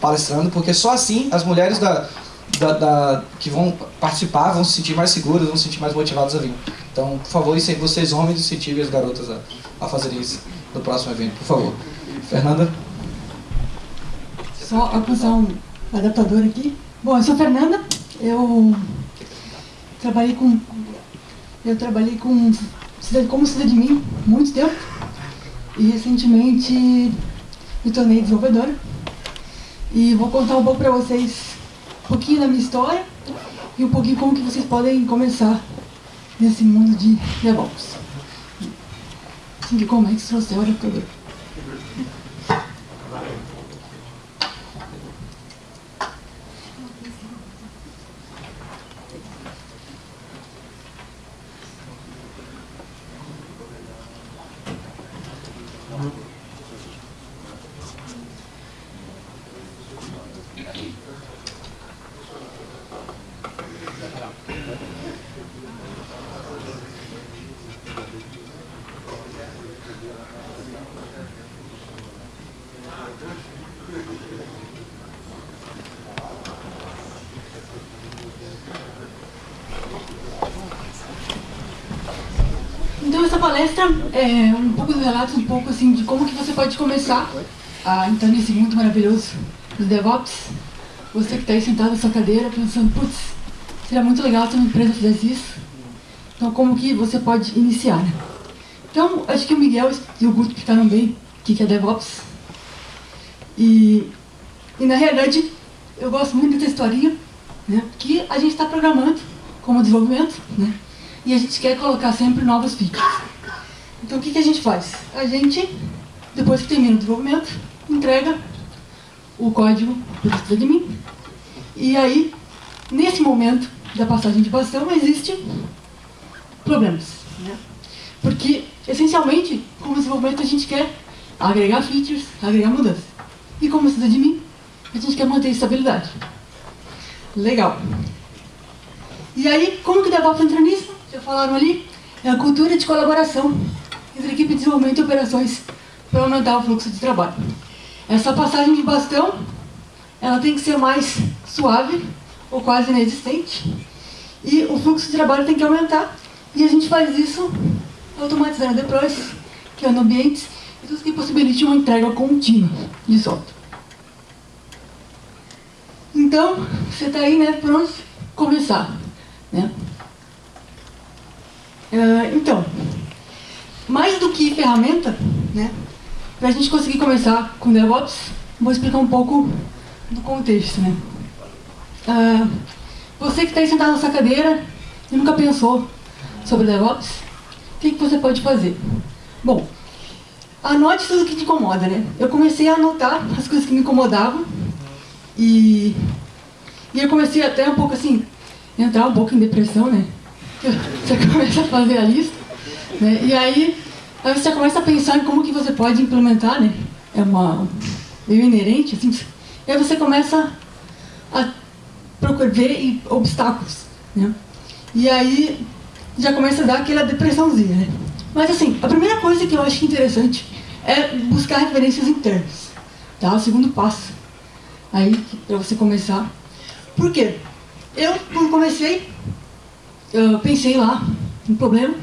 palestrando, porque só assim as mulheres da, da, da, que vão participar vão se sentir mais seguras, vão se sentir mais motivadas a vir. Então, por favor, vocês homens incentivem as garotas a, a fazerem isso no próximo evento, por favor. Fernanda? Só acusar um adaptador aqui. Bom, eu sou Fernanda, eu trabalhei com eu trabalhei com como mim muito tempo e recentemente me tornei desenvolvedora e vou contar um pouco para vocês um pouquinho da minha história e um pouquinho como que vocês podem começar nesse mundo de DevOps. Assim que como é que se trouxe o Então essa palestra é um pouco do relato, um pouco assim de como que você pode começar a entrar nesse mundo maravilhoso dos DevOps. Você que está aí sentado na sua cadeira pensando, putz, seria muito legal se uma empresa fizesse isso. Então como que você pode iniciar, né? Então, acho que o Miguel e o Guto explicaram bem o que é DevOps. E, e na realidade, eu gosto muito dessa historinha, né? Que a gente está programando como desenvolvimento, né? E a gente quer colocar sempre novas features. Então o que, que a gente faz? A gente, depois que termina o desenvolvimento, entrega o código de mim. E aí, nesse momento da passagem de bastão, existem problemas. Né? Porque, essencialmente, como desenvolvimento, a gente quer agregar features, agregar mudanças. E como mim, a gente quer manter estabilidade. Legal. E aí, como que o DevOps entra nisso? Já falaram ali, é a cultura de colaboração entre equipe de desenvolvimento e operações para aumentar o fluxo de trabalho. Essa passagem de bastão, ela tem que ser mais suave ou quase inexistente e o fluxo de trabalho tem que aumentar e a gente faz isso automatizando deploys, criando ambientes e tudo que possibilite uma entrega contínua de software. Então, você está aí, né, pronto começar. Né? Uh, então, mais do que ferramenta, né, para a gente conseguir começar com DevOps, vou explicar um pouco do contexto. Né. Uh, você que está aí sentado nessa cadeira e nunca pensou sobre DevOps, o que, que você pode fazer? Bom, anote tudo que te incomoda. Né? Eu comecei a anotar as coisas que me incomodavam e, e eu comecei até um pouco assim, entrar um pouco em depressão, né? Você começa a fazer a lista, né? e aí, aí você começa a pensar em como que você pode implementar, né? É uma meio inerente, assim. E aí você começa a procurar ver obstáculos, né? E aí já começa a dar aquela depressãozinha, né? Mas assim, a primeira coisa que eu acho interessante é buscar referências internas, tá? O segundo passo aí para você começar. Por quê? Eu, quando comecei, eu pensei lá no problema,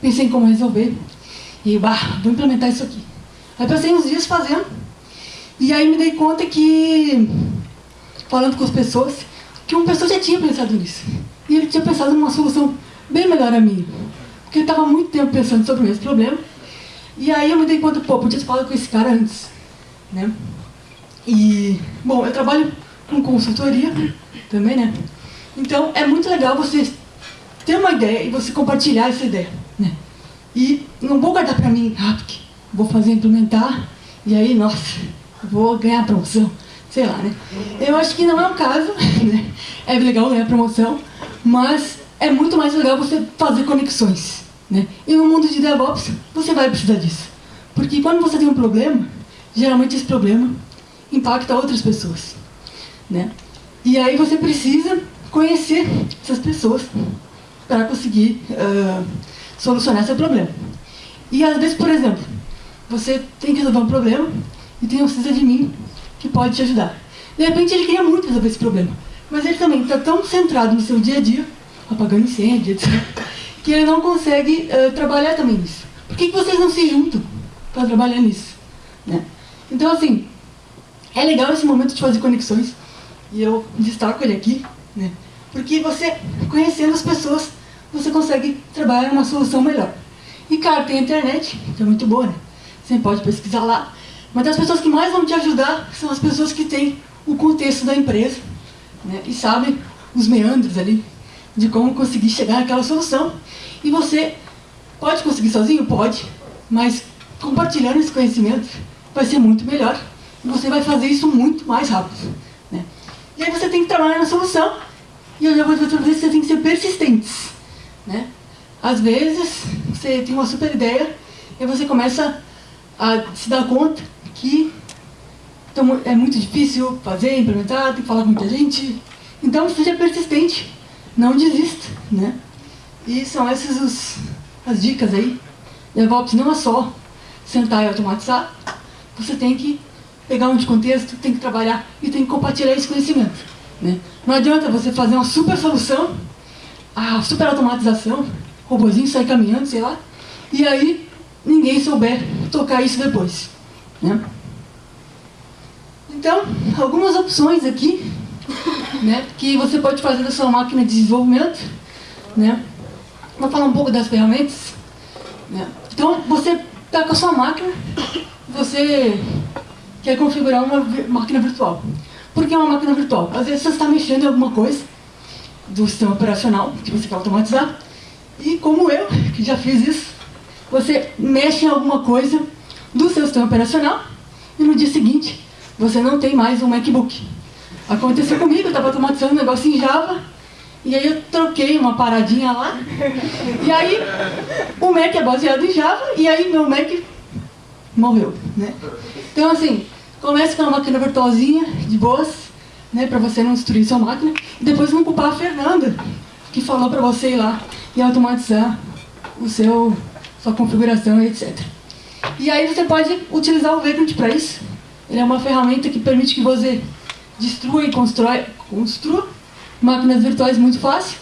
pensei em como resolver, e bah, vou implementar isso aqui. Aí passei uns dias fazendo, e aí me dei conta que, falando com as pessoas, que uma pessoa já tinha pensado nisso. E ele tinha pensado numa solução bem melhor a minha. Porque ele estava muito tempo pensando sobre o mesmo problema. E aí eu me dei conta, pô, podia ter falado com esse cara antes. Né? E, bom, eu trabalho com consultoria também, né? Então é muito legal você ter uma ideia e você compartilhar essa ideia. Né? E não vou guardar para mim, ah, porque vou fazer implementar, e aí, nossa, vou ganhar promoção, sei lá, né? Eu acho que não é o caso, né? É legal ganhar promoção, mas é muito mais legal você fazer conexões, né? E no mundo de DevOps, você vai precisar disso. Porque quando você tem um problema, geralmente esse problema impacta outras pessoas, né? E aí você precisa conhecer essas pessoas para conseguir uh, solucionar seu problema. E às vezes, por exemplo, você tem que resolver um problema e tem um precisa de mim que pode te ajudar. De repente ele queria muito resolver esse problema, mas ele também está tão centrado no seu dia a dia, apagando incêndio, etc., que ele não consegue uh, trabalhar também nisso. Por que, que vocês não se juntam para trabalhar nisso? Né? Então, assim, é legal esse momento de fazer conexões, e eu destaco ele aqui, né? Porque você, conhecendo as pessoas, você consegue trabalhar numa solução melhor. E, claro, tem a internet, que é muito boa, né? Você pode pesquisar lá. Mas as pessoas que mais vão te ajudar são as pessoas que têm o contexto da empresa né? e sabem os meandros ali de como conseguir chegar naquela solução. E você pode conseguir sozinho? Pode, mas compartilhando esse conhecimento vai ser muito melhor e você vai fazer isso muito mais rápido. Né? E aí você tem que trabalhar na solução e eu já vou dizer para vocês que você tem que ser persistentes. Né? Às vezes, você tem uma super ideia e você começa a se dar conta que então, é muito difícil fazer, implementar, tem que falar com muita gente. Então, seja persistente, não desista, né? E são essas os, as dicas aí. DevOps não é só sentar e automatizar, você tem que pegar um de contexto, tem que trabalhar e tem que compartilhar esse conhecimento. Né? Não adianta você fazer uma super solução, a super automatização, robozinho sai caminhando, sei lá, e aí ninguém souber tocar isso depois. Né? Então, algumas opções aqui, né, que você pode fazer da sua máquina de desenvolvimento. Né? Vou falar um pouco das ferramentas. Né? Então, você está com a sua máquina, você quer configurar uma máquina virtual. Por que uma máquina virtual? Às vezes você está mexendo em alguma coisa do sistema operacional que você quer automatizar, e como eu, que já fiz isso, você mexe em alguma coisa do seu sistema operacional e no dia seguinte você não tem mais um MacBook. Aconteceu comigo, eu estava automatizando um negócio em Java e aí eu troquei uma paradinha lá e aí o Mac é baseado em Java e aí meu Mac morreu, né? Então assim, comece com uma máquina virtualzinha, de boas, né, para você não destruir sua máquina e depois não culpar a Fernanda que falou para você ir lá e automatizar o seu, sua configuração etc. E aí você pode utilizar o Vagrant para isso. Ele é uma ferramenta que permite que você destrua e constrói, construa máquinas virtuais muito fácil.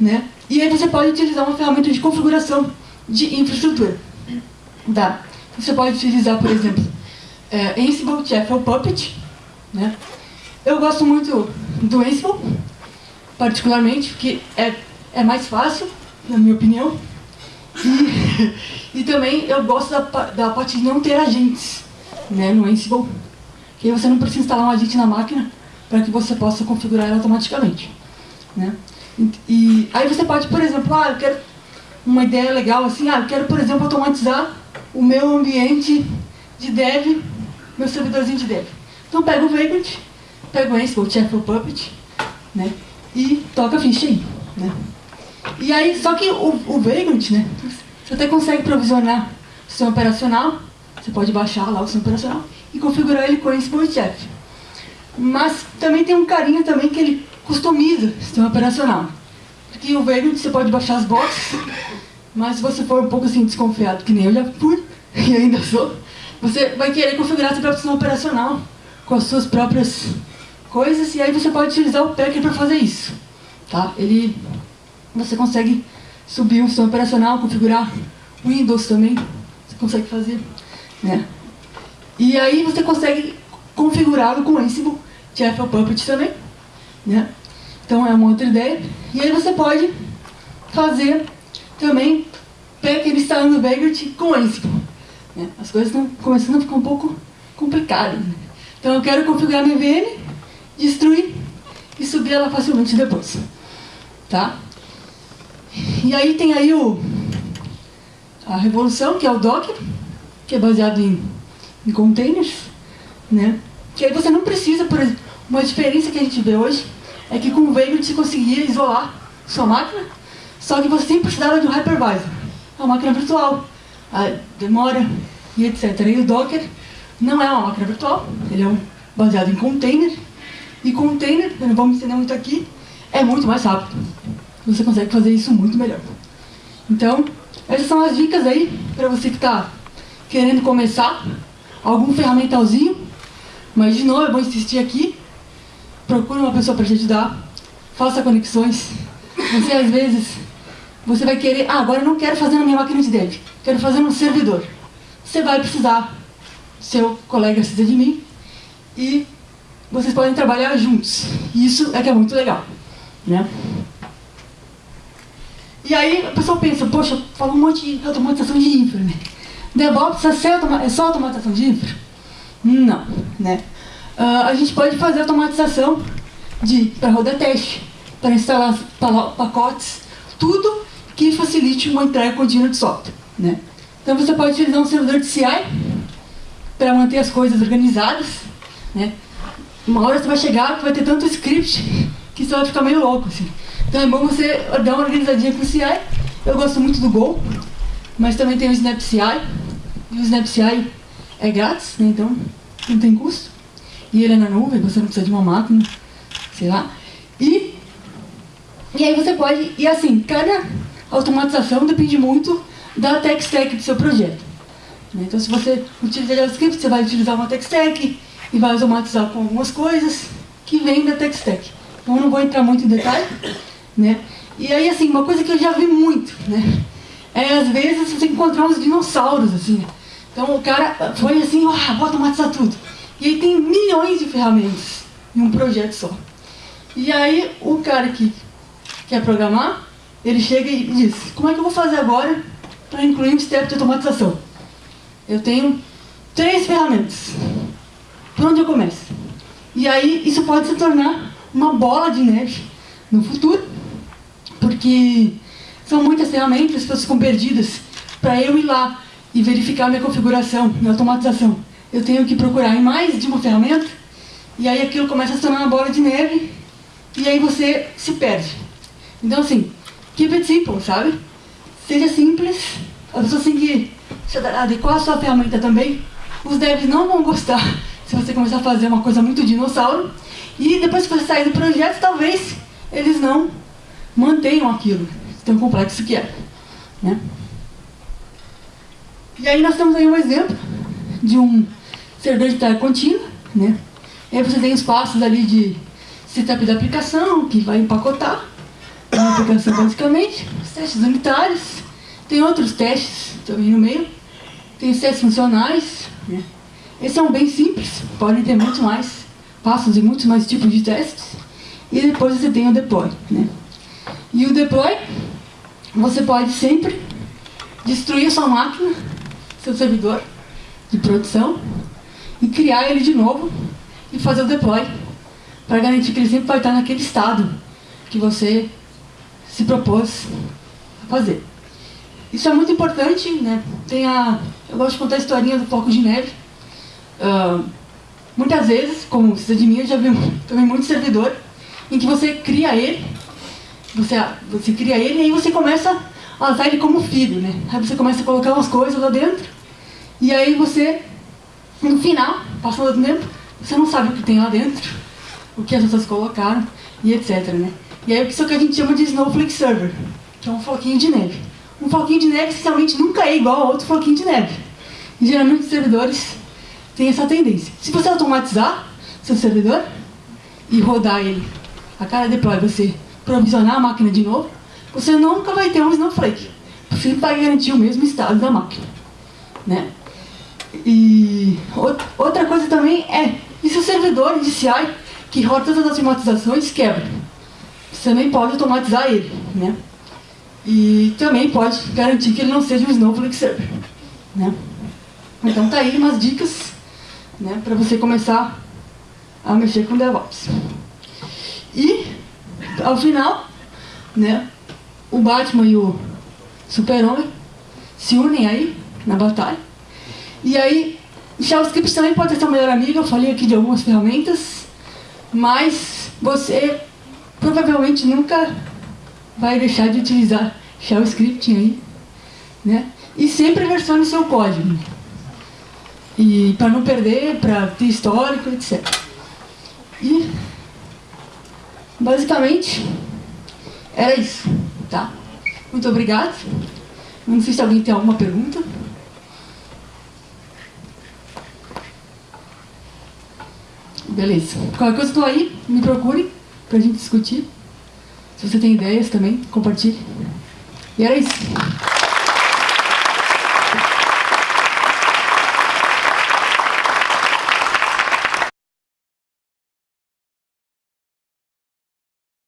Né? E aí você pode utilizar uma ferramenta de configuração de infraestrutura. Tá? Você pode utilizar, por exemplo, é, Ansible, Chef ou Puppet. Né? Eu gosto muito do Ansible, particularmente, porque é, é mais fácil, na minha opinião. E, e também eu gosto da, da parte de não ter agentes né, no Ansible, que você não precisa instalar um agente na máquina para que você possa configurar ela automaticamente. Né? E, e, aí você pode, por exemplo, ah, eu quero uma ideia legal assim, ah, eu quero, por exemplo, automatizar o meu ambiente de dev, meu servidorzinho de dev. Então pega o Vagrant, pega o Ansible, o Chef Puppet, né? E toca a ficha aí, né? E aí, só que o, o Vagrant, né? Você até consegue provisionar o sistema operacional, você pode baixar lá o sistema operacional e configurar ele com o Ansible e Chef. Mas também tem um carinho também que ele customiza o sistema operacional. Porque o Vagrant você pode baixar as boxes, mas se você for um pouco assim desconfiado, que nem eu já fui, e ainda sou, você vai querer configurar seu próprio sistema operacional com as suas próprias coisas, e aí você pode utilizar o Packer para fazer isso. Tá? Ele, você consegue subir um sistema operacional, configurar Windows também, você consegue fazer. Né? E aí você consegue configurá-lo com Ansible, Chef Puppet também. Né? Então é uma outra ideia. E aí você pode fazer também Packer instalando Vagrant com Ansible. Né? As coisas estão começando a ficar um pouco complicadas. Né? Então eu quero configurar minha VM, destruir e subir ela facilmente depois. Tá? E aí tem aí o, a revolução, que é o Docker, que é baseado em, em containers, né? Que aí você não precisa, por exemplo, uma diferença que a gente vê hoje é que com o Vagrant você conseguia isolar sua máquina, só que você sempre precisava de um hypervisor, uma máquina virtual, demora e etc. E o Docker não é uma máquina virtual, ele é um, baseado em container, e container, não vamos ensinar muito aqui, é muito mais rápido. Você consegue fazer isso muito melhor. Então, essas são as dicas aí para você que está querendo começar algum ferramentalzinho, Mas, de novo, é bom insistir aqui. Procure uma pessoa para te ajudar. Faça conexões. Você, às vezes, você vai querer... Ah, agora eu não quero fazer na minha máquina de dev. Quero fazer no servidor. Você vai precisar. Seu colega precisa de mim. E vocês podem trabalhar juntos. Isso é que é muito legal. Né? E aí a pessoa pensa, poxa, falou um monte de automatização de infra, né? DevOps é só automatização de infra? Não, né? Uh, a gente pode fazer automatização para rodar teste, para instalar pacotes, tudo que facilite uma entrega contínua de software, né? Então você pode utilizar um servidor de CI para manter as coisas organizadas, né? Uma hora você vai chegar que vai ter tanto script que você vai ficar meio louco, assim. Então é bom você dar uma organizadinha com o CI. Eu gosto muito do Go, mas também tem o Snap CI. E o Snap CI é grátis, né? então não tem custo. E ele é na nuvem, você não precisa de uma máquina, sei lá. E, e aí você pode, e assim, cada automatização depende muito da tech stack do seu projeto. Né? Então se você utiliza JavaScript, você vai utilizar uma tech stack e vai automatizar com algumas coisas que vêm da tech stack. Então eu não vou entrar muito em detalhe, né? E aí, assim, uma coisa que eu já vi muito, né? É, às vezes, você encontrar uns dinossauros, assim. Então, o cara foi assim, ah, vou automatizar tudo. E aí tem milhões de ferramentas em um projeto só. E aí, o cara que quer programar, ele chega e diz, como é que eu vou fazer agora para incluir um step de automatização? Eu tenho três ferramentas. Por onde eu começo? E aí, isso pode se tornar uma bola de neve no futuro, porque são muitas ferramentas, as pessoas ficam perdidas. Para eu ir lá e verificar minha configuração, minha automatização, eu tenho que procurar em mais de uma ferramenta, e aí aquilo começa a se tornar uma bola de neve, e aí você se perde. Então assim, keep it simple, sabe? Seja simples, as pessoas têm que adequar a sua ferramenta também. Os devs não vão gostar se você começar a fazer uma coisa muito dinossauro, e depois que você sair do projeto, talvez eles não mantenham aquilo, tão complexo que é. Né? E aí nós temos aí um exemplo de um servidor de tarefa contínua. Né? E aí você tem os passos ali de setup da aplicação, que vai empacotar a aplicação basicamente, os testes unitários, tem outros testes também no meio, tem os testes funcionais. Né? Esses são bem simples, podem ter muito mais passos e muitos mais tipos de testes. E depois você tem o deploy. Né? E o deploy, você pode sempre destruir a sua máquina, seu servidor de produção, e criar ele de novo e fazer o deploy, para garantir que ele sempre vai estar naquele estado que você se propôs a fazer. Isso é muito importante, né? Tem a, eu gosto de contar a historinha do foco de neve. Uh, muitas vezes, como você de mim, eu já vi também muito servidor em que você cria ele, você, você cria ele e aí você começa a usar ele como filho, né? Aí você começa a colocar umas coisas lá dentro e aí você, no final, passando o tempo, você não sabe o que tem lá dentro, o que as pessoas colocaram e etc, né? E aí isso é o que a gente chama de Snowflake Server, que é um floquinho de neve. Um floquinho de neve, essencialmente, nunca é igual a outro floquinho de neve. E, geralmente os servidores têm essa tendência. Se você automatizar seu servidor e rodar ele a cada deploy, você provisionar a máquina de novo, você nunca vai ter um Snowflake. Você vai garantir o mesmo estado da máquina. Né? E outra coisa também é, e se o servidor de CI que roda todas as automatizações quebra? Você nem pode automatizar ele. Né? E também pode garantir que ele não seja um Snowflake Server. Né? Então tá aí umas dicas né, para você começar a mexer com DevOps. E, ao final, né, o Batman e o Super-Homem se unem aí na batalha. E aí, JavaScript também pode ser seu melhor amigo, eu falei aqui de algumas ferramentas, mas você provavelmente nunca vai deixar de utilizar JavaScript aí, né? E sempre versione seu código. E para não perder, para ter histórico, etc. E basicamente era isso, tá? Muito obrigado. Não sei se alguém tem alguma pergunta. Beleza. Qualquer coisa estou aí, me procure pra gente discutir. Se você tem ideias também, compartilhe. E era isso.